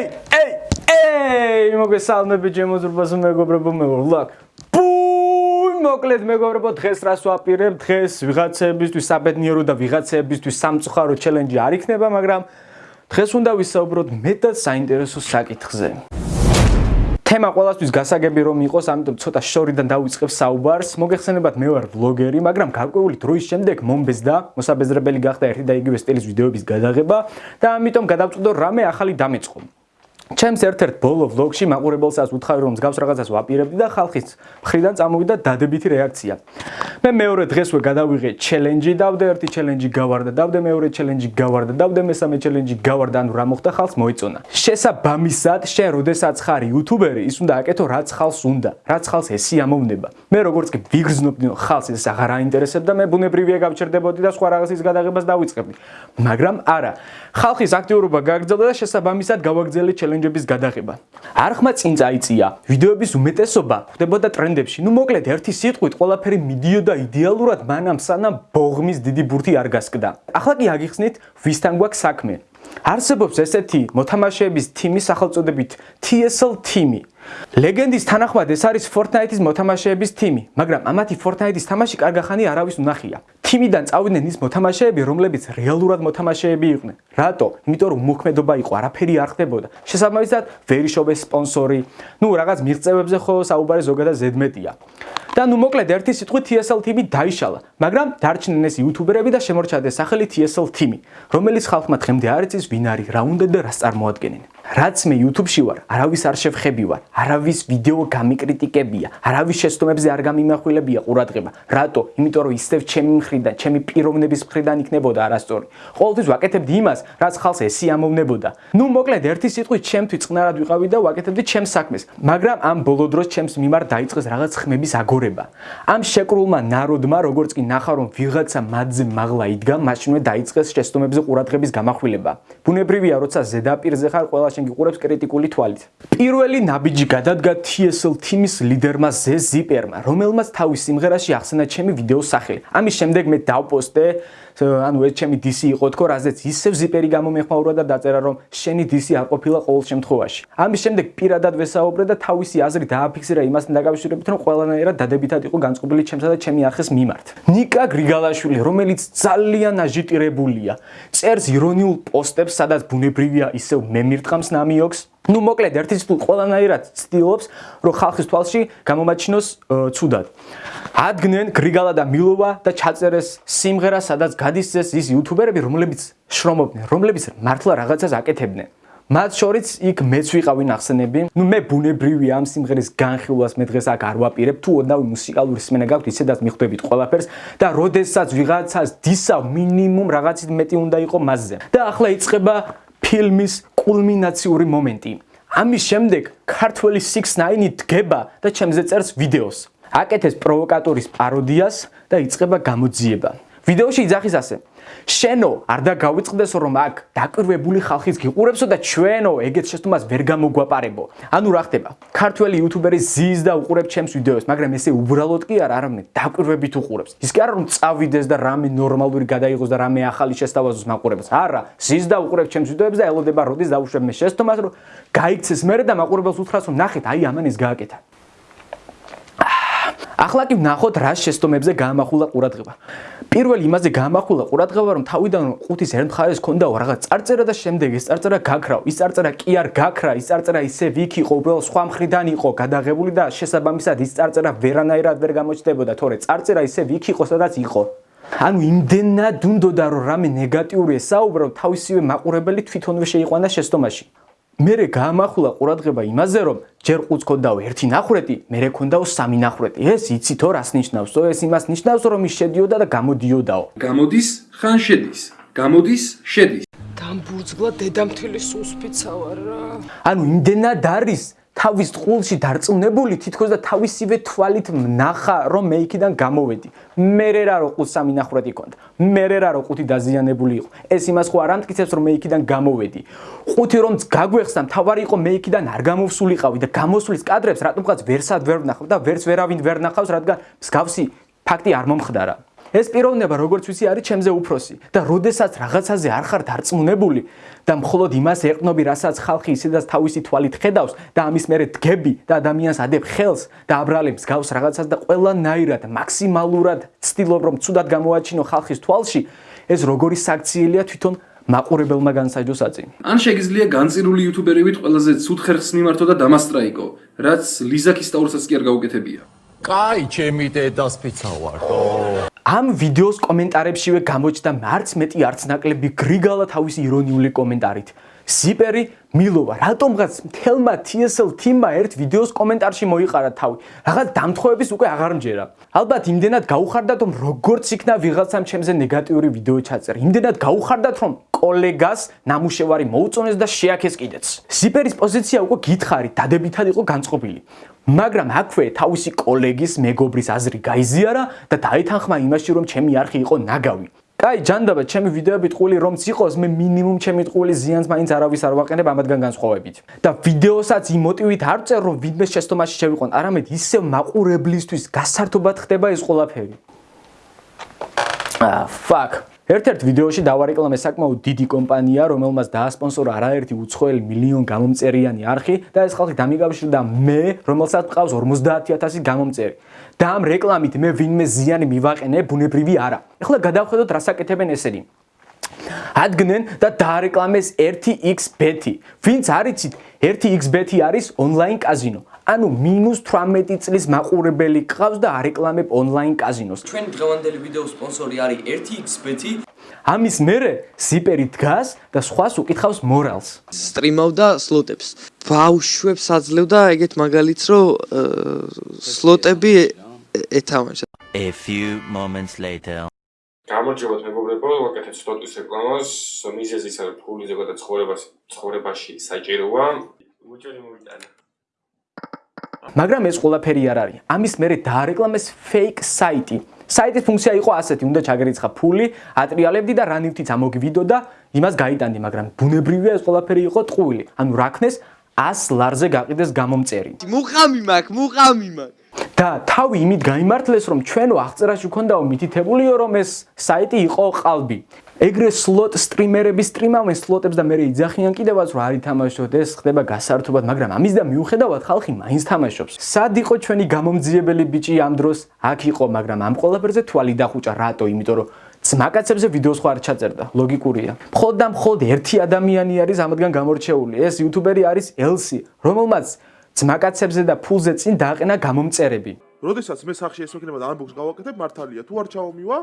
ეი, ეი, ეი, მოგესალმები ჩემოძრბას მეგობრებო, მეურლაკ. პუი, მოკლედ მეგობრებო, დღეს რას ვაპირებ? დღეს ვიღაცებისთვის საბედნიერო და ვიღაცებისთვის სამწუხარო ჩელენჯი არ იქნება, მაგრამ დღეს უნდა ვისაუბროთ მეტად საინტერესო საკითხზე. თემა ყოველთვის გასაგები რომ იყოს, ამიტომ ცოტა შორიდან დავიწყებ საუბარს. მოგეხსენებათ, მე ვარ ბლოგერი, მაგრამ გარკვეული დროის შემდეგ მომბეზდა მოსაბეზრებელი გახდა ერთი და იგივე სტილის ვიდეოების გადაღება და ამიტომ გადავწყვიტე რამე ახალი დამეწყო. ჩემს ერთ-ერთ ბოლო ვლოგში მაყურებელსაც უთხარი რომ მსგავს რაღაცას ვაპირებდი და ხალხის მხრიდან წამოვიდა დადებითი რეაქცია. მე მეორე დღესვე გადავიღე ჩელენჯი, დავდე ერთი ჩელენჯი გავარდა, დავდე მეორე ჩელენჯი გავარდა, დავდე მესამე ჩელენჯი გავარდა, ანუ რა მოხდა ხალხს მოიწონა. შესაბამისად, შენ როდესაც ხარ იუთუბერი, ის უნდა აკეთო რაც ხალხს უნდა, რაც ხალხს ესი ამოვნება. მე როგორც კი ვიგრძნობდი ხალხს ეს აღარ აინტერესებდა, მე ბუნებრივია გავჩერდებოდი და სხვა რაღაცის გადაღებას დავიწყებდი. მაგრამ არა, ხალხის აქტიურობა გააგრძელდა და შესაბამისად გავაგრძელე ჩელენჯი ჩელენჯების გადაღება. არხმა წინ წაიწია, ვიდეოების უმეტესობა ხდებოდა ტრენდებში. ნუ მოკლედ ერთი სიტყვით ყველაფერი მიდიოდა იდეალურად, მანამ სანამ ბოღმის დიდი ბურთი არ გასკდა. ახლა კი აგიხსნით, ვისთან გვაქვს საქმე. არსებობს ესეთი მოთამაშეების თიმი სახელწოდებით TSL Team-ი. ლეგენდის თანახმად ეს არის Fortnite-ის მოთამაშეების თიმი, მაგრამ ამათი Fortnite-ის თამაში კარგახანი არავის უნახია. თიმიდან წავიდნენ ის მოთამაშეები, რომლებიც რეალურად მოთამაშეები იყვნენ. რატო? იმიტომ რომ მოქმედობა იყო, არაფერი არ ხდებოდა. შესაბამისად, ვერიშობეს სპონსორი. ნუ რაღაც მიღწევებზე ხო საუბარი ზოგადად ზედმეტია. და ნუ მოკლედ ერთი სიტყვით TSL TV დაიშალა, მაგრამ დარჩნენ ეს იუთუბერები და შემორჩა სახელი TSL TV, რომელიც ხალხმა დღემდე არ იცის ვინ არის, რა უნდა და რას წარმოადგენენ. რაც მე YouTube-ში ვარ, არავის არ შევხებივარ, არავის ვიდეო გამიკრიტიკებია, არავის შეცდომებზე არ გამიმახვილებია ყურადღება. რატო? იმიტომ რომ ისევ ჩემი მხრიდან, ჩემი პიროვნების მხრიდან იქნებოდა არასწორი. ყოველთვის ვაკეთებდი იმას, რაც ხალხს ესი ამოვნებოდა. ნუ მოკლედ ერთი სიტყვით ჩემთვის წყნარად ვიყავი და ვაკეთებდი ჩემს საქმეს, მაგრამ ამ ბოლო დროს ჩემს მიმართ დაიწყეს რაღაც ხმების აგორება. ამ შეკრულმა ნაროდმა, როგორც კი ნახა რომ ვიღაცა მათზე მაღლა იდგა, მაშინვე დაიწყეს შეცდომებზე ყურადღების გამახვილება. ბუნებრივია, როცა ზედაპირზე ხარ ყველა შენ გიყურებს კრიტიკული თვალით. პირველი ნაბიჯი გადადგა TSL Team-ის ლიდერმა Zipper-მა, რომელმაც თავის სიმღერაში ახსენა ჩემი ვიდეოს სახელი. ამის შემდეგ მე დავპოსტე ანუ ეს ჩემი DC იყო თქო, რაზეც ისევ Zipper-ი გამომეხმაურა და დაწერა რომ შენი DC არ ყოფილა ყოველ შემთხვევაში. ამის შემდეგ პირადად ვესაუბრე და თავისი აზრი დააფიქსირა იმასთან დაკავშირებით, რომ ყველანაირად დადებითად იყო განწყობილი ჩემსა და ჩემი არხის მიმართ. ნიკა გრიგალაშვილი, რომელიც ძალიან აჟიტირებულია, წერს ირონიულ პოსტებს, სადაც ბუნებრივია ისევ მე მირტყამს ნამიოქს ну მოკლედ ერთი თუ ყველანაირად ცდილობს რომ ხალხის თვალში გამომაჩინოს ცუდად ადგენენ გრიგალა და მილოვა და ჩაწერეს სიმღერა სადაც გადის ეს ის იუთუბერები რომლებიც შრომობდნენ რომლებიც მართლა რაღაცას აკეთებდნენ მათ შორის იქ მეც ვიყავი ნახსენები. ნუ მე ბუნებრივია ამ სიმღერის განხილვას მე დღეს აქ არ ვაპირებ. თუ ოდნავ მუსიკალური სმენა გაქვთ, ისედაც მიხვდებით ყველაფერს და როდესაც ვიღაცას დისავ მინიმუმ რაღაცით მეტი უნდა იყოს მასზე. და ახლა იწყება ფილმის კულმინაციური მომენტი. ამის შემდეგ ქართველი 6ix9ი დგება და ჩემზე წერს ვიდეოს. აკეთებს პროვოკატორის პაროდიას და იწყება გამოძიება. ვიდეოში იძახის ასე: შენო არ და გავიწყდეს რომ აქ დაკვირვებული ხალხის გიყურებსო და ჩვენო ეგეთ შეცდომას ვერ გამოგვაპარებო. ანუ რა ხდება? ქართველი იუთუბერი ზის და უყურებს ჩემს ვიდეოს, მაგრამ ესე უბრალოდ კი არ არამედ დაკვირვებით უყურებს. ის კი არა რომ წავიდეს და რამე ნორმალური გადაიღოს და რამე ახალი შესთავაზოს მაყურებელს. არა, ზის და უყურებს ჩემს ვიდეოებს და ელოდება როდის დაუშვებ მე შეცდომას რომ გაიქცეს მე და მაყურებელს უთხრას რომ ნახეთ, აი ამან ის გააკეთა. ახლა კი ვნახოთ რა შეცდომებზე გაამახვილა ყურადღება. პირველი იმაზე გამახვილა ყურადღება რომ თავიდან ყუთის ერთ მხარეს ქონდა რაღაც წარწერა და შემდეგ ეს წარწერა გაქრავ ის წარწერა კი არ გაქრა ის წარწერა ისე ვიქ იყო უბრალოდ სხვა მხრიდან იყო გადაღებული და შესაბამისად ის წარწერა ვერანაირად ვერ გამოჩნდებოდა თორე წარწერა ისე ვიქ იყო სადაც იყო. ანუ იმდენად უნდოდა რომ რამე ნეგატიური ესაუბრო თავისივე მაყურებელი თვითონვე შეიყვანა შეცდომაში მერე გაამახვილა ყურადღება იმაზე, რომ ჯერ ყუთს ქონდაო ერთი ნახრეტი, მერე ქონდაო სამი ნახრეტი. ეს იცი თო რას ნიშნავს? თო ეს იმას ნიშნავს, რომ ის შედიოდა და გამოდიოდაო. გამოდის, ხან შედის. გამოდის, შედის. დამბურძგლა დედამთილის უსფიცა ვარ რა. ანუ იმდენად არის თავის ყულში დარწმუნებული თითქოს და თავისივე თვალით ნახა რომ მე იქიდან გამოვედი. მე რა რო ყუთ სამი ნახრეთი კონდა. მე რა რო ყუთი დაზიანებული იყო. ეს იმას ხო არ ამტკიცებს რომ მე იქიდან გამოვედი. ყუთი რომ გაგვეხსნა, თავარი იყო მე იქიდან არ გამოვსულიყავი და გამოსulis კადრებს რატომღაც ვერსად ვერ ვნახავ და ვერც ვერავინ ვერ ნახავს, რადგან მსგავსი ფაქტი არ მომხდარა. ეს პიროვნება როგორც ვიცი არის ჩემზე უფროსი და როდესაც რაღაცაზე არ ხარ დარწმუნებული და მხოლოდ იმას ეყნობი, რასაც ხალხი ისედაც თავისი თვალით ხედავს და ამის მერე დგები და ადამიანს ადებ ხელს და აბრალებს გავს რაღაცას და ყველანაირად მაქსიმალურად ცდილობ რომ ცუდად გამოაჩინო ხალხის თვალში, ეს როგორი საქციელია თვითონ მაყურებელმა განსაჯო საწინი. ან შეგიძლია განწირული იუთუბერებით ყველაზე ცუდ ხერხს მიმართო და დამასტრაიკო, რაც ლიზაკის სტაურსაც კი არ გაუკეთებია. კაი, ჩემი დედას ფიცა ვარდო. ამ ვიდეოს კომენტარებშივე გამოჩნდა მარც მეტი არც ნაკლები გრიგალა თავისი ირონიული კომენტარით. სიპერი მილოვა, რატომღაც მთელმა TSL team-მა ერთ ვიდეოს კომენტარში მოიყარა თავი. რაღაც დამთხოვების უკვე აღარ მჯერა. ალბათ იმდენად გაუხარდათ, რომ როგორც იქნა ვიღაცამ ჩემზე ნეგატიური ვიდეო ჩაწერა. იმდენად გაუხარდათ, რომ კოლეგას ნამუშევარი მოუწონეს და შეაქეს კიდეც. სიპერის პოზიცია უკვე გითხარი, დადებითად იყო განწყობილი. მაგრამ აქვე თავისი კოლეგის მეგობრის აზრი გაიზიარა და დაითანხმა იმაში, რომ ჩემი არხი იყო ნაგავი. კაი, ჯანდაბა, ჩემი ვიდეოები ტყუილი რომც იყოს, მე მინიმუმ ჩემი ტყუილი ზიანს მაინც არავის არ ვაყენებ ამათგან განსხვავებით. და ვიდეოსაც იმ მოტივით არ წერ, რომ ვინმე შეცდომაში შევიყონ, არამედ ისევ მაყურებლისთვის გასართობად ხდება ეს ყველაფერი. აა, fuck. ერთ-ერთ ვიდეოში დავარეკლამე საკმაოდ დიდი კომპანია, რომელმაც დაასპონსორა არაერთი უცხოელი მილიონ გამომწერიანი არხი და ეს ხალხი დამიგავშირდა მე, რომელსაც მყავს 50000 გამომწერი. და ამ რეკლამით მე ვინმე ზიანი მივაყენე, ბუნებრივი არა. ეხლა გადავხედოთ რა საკეთებენ ესენი. ადგენენ და დაარეკლამეს 1xbet. ვინც არიცით, 1xbet არის ონლაინ კაზინო. ანუ -18 წლის მაყურებელი ყავს და არეკლამებ ონლაინ კაზინოს. ჩვენი დღევანდელი ვიდეოს სპონსორი არის 1xbet. ამის მერე სიპერი დგას და სხვას უკითხავს მორალს. სტრიმავდა სლოტებს. ბავშვებს აძლევდა ეგეთ მაგალითს, რომ სლოტები ეთამაშა. A few moments later. გამარჯობათ მეგობრებო, ვაკეთებ სტოტის რეკლამას. მიზეზი არის ფული ზოგადად ცხოვრებას ცხოვრებაში საჭიროა. უჩვენი მოვიტანა. მაგრამ ეს ყველაფერი არ არის. ამის მერე დაარეკლამეს fake საიტი. საიტის ფუნქცია იყო ასეთი, უნდა ჩაგერიცხა ფული, ატრიალებდი და რანივთიც ამოგვიდო და იმას გაიტანდი, მაგრამ ბუნებრივია ეს ყველაფერი იყო ტყუილი. ანუ რაქნეს 100 ლარზე გაყიდეს გამომწერი. მუყამი მაქვს, მუყამი მაქვს. და თავი იმით გამართლეს, რომ ჩვენო აღწერაში ქონდაო მითითებულიო, რომ ეს საიტი იყო ყალბი. ეგრე სლოტ სტრიმერები სტრიმავენ სლოტებს და მე იძახიან კიდევაც რომ არ ითამაშოთ ეს ხდება გასართობად მაგრამ ამის და მიუხედავად ხალხი მაინც თამაშობს. სად იყო ჩვენი გამომძიებელი ბიჭი ამ დროს? აქ იყო მაგრამ ამ ყველაფერზე თვალი დახუჭა რატო? იმიტომ რომ ძმაკაცებზე ვიდეოს ხო არ ჩაწერდა. ლოგიკურია. მხოლოდ და მხოლოდ ერთი ადამიანი არის ამადგან გამორჩეული. ეს იუთუბერი არის ელსი რომელმაც ძმაკაცებზე და ფულზე წინ დააყენა გამომწერები. როდესაც მე სახში ეს მექნება და ამბოქს გავაკეთებ მართალია თუ არ ჩავომივა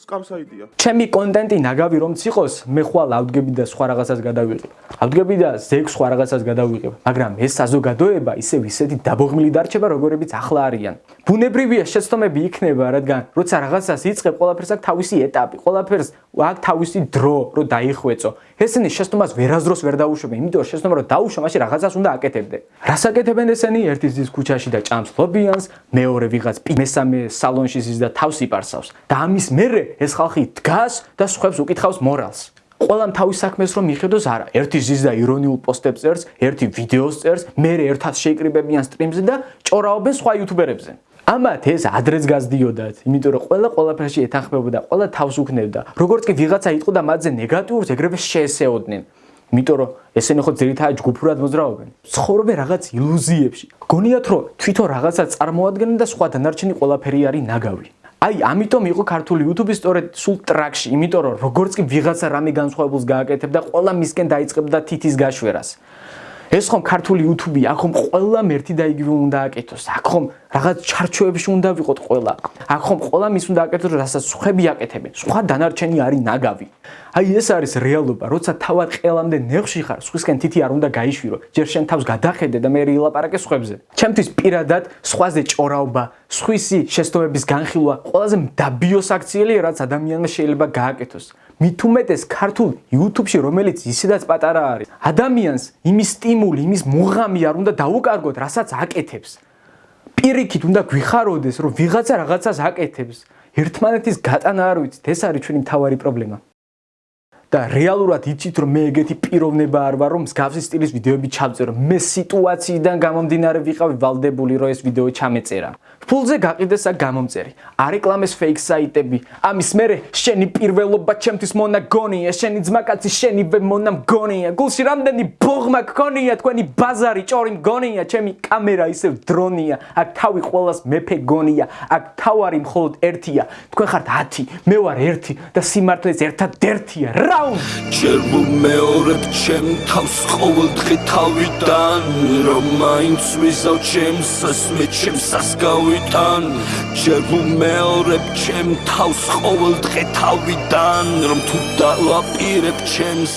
სკამსაიდია. ჩემი კონტენტი ნაგავი რომც იყოს, მე ხვალ ავდგები და სხვა რაღაცას გადავიღებ. ავდგები და ზეგ სხვა რაღაცას გადავიღებ, მაგრამ ეს საზოგადოება ისევ ისეთი დაბოღმილი დარჩება, როგორებიც ახლა არიან. ბუნებრივია შეცდომები იქნება, რადგან როცა რაღაცას იწყებ, ყველაფერს აქვს თავისი ეტაპი, ყველაფერს აქვს თავისი დრო, რომ დაიხვეწო. ესენი შეცდომას ვერაზდროს ვერ დაუშვებენ, იმიტომ რომ შეცდომა რომ დაუშვა, მაშინ რაღაცას უნდა აკეთებდე. რას აკეთებენ ესენი? ერთის ძის ქუჩაში და ჭამს ლობიანს, მეორე ვიღაც მესამე სალონში ზის და თავს იპარსავს. და ამის მე მერე ეს ხალხი დგას და სხვებს უკითხავს მორალს. ყველამ თავის საქმეს რომ მიხედოს არა. ერთი ზის და ირონიულ პოსტებს წერს, ერთი ვიდეოს წერს, მერე ერთად შეიკრიბებიან სტრიმზე და ჭორავობენ სხვა იუთუბერებზე. ამათ ეს ადრეც გაზდიოდათ, იმიტომ რომ ყველა ყველაფერში ეთანხმებოდა, ყველა თავს უქნებდა. როგორც კი ვიღაცა იტყოდა მათზე ნეგატიურს, ეგრევე შეესეოდნენ. იმიტომ რომ ესენი ხო ძირითადად ჯგუფურად მოძრაობენ. ცხოვრობენ რაღაც ილუზიებში. გონიათ რომ თვითონ რაღაცა წარმოადგენენ და სხვა დანარჩენი ყველაფერი არის ნაგავი. აი, ამიტომ იყო ქართული YouTube-ი სწორედ სულ ტრაქში, იმიტომ რომ როგორც კი ვიღაცა რამე განსხვავებულს გააკეთებდა, ყველა მისკენ დაიწყებდა თითის გაშვერას. ეს ხომ ქართული YouTube-ი, აქ ხომ ყველა მერტი და იგივე უნდა აკეთოს. აქ ხომ რაღაც ჩარჩოებში უნდა ვიყოთ ყველა. აქ ხომ ყველა მის უნდა აკეთოს, რასაც ხები აკეთებენ. სხვა დანარჩენი არის ნაგავი. აი ეს არის რეალობა, როცა თავად ყელამდე ნეხში ხარ, სხვისკენ თითი არ უნდა გაიშვირო. ჯერ შენ თავს გადახედე და მე ილაპარაკე სხვებზე. ჩემთვის პირადად სხვაზე ჭორაობა, სხვისი შეცდომების განხილვა ყველაზე დაბიოს აქციელია, რაც ადამიანმა შეიძლება გააკეთოს. მით უმეტეს ქართულ YouTube-ში, რომელიც ისედაც პატარა არის. ადამიანს იმის სტიმული, იმის მუღამი არ უნდა დაუკარგოთ, რასაც აკეთებს. პირიქით უნდა გვიხაროდეს, რომ ვიღაცა რაღაცას აკეთებს. ერთმანეთის გატანა არ ვიცით, ეს არის ჩვენი მთავარი პრობლემა. და რეალურად იცით რომ მე ეგეთი პიროვნება არ ვარ რომ მსგავსი სტილის ვიდეოები ჩავწერო მე სიტუაციიდან გამომდინარე ვიყავი ვალდებული რომ ეს ვიდეო ჩამეწერა. ფულზე გაყიდეს აქ გამომწერი არეკლამეს ფეიქ საიტები. ამის მერე შენი პირველობა ჩემთვის მონაგონია შენი ძმაკაცი შენივე მონამგონია გულში რამდენი ბოღმა გქონია თქვენი ბაზარი ჭორი მგონია ჩემი კამერა ისევ დრონია. აქ თავი ყოველას მეფე გონია აქ თავარი მხოლოდ ერთია. თქვენ ხართ 10 მე ვარ 1 და სიმართლეს ერთადერთია რაუნდ ჯერ მომეორებ ჩემ თავს ყოველდღე თავიდან რომ მაინც ვიზავ ჩემს ასმე ჩემს ასკავიდან ჯერ მომეორებ ჩემ თავს ყოველდღე თავიდან რომ თუ დავაპირებ ჩემს